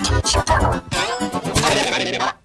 Shut down.